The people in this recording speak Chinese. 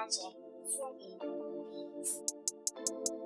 …ちゅっ、ち…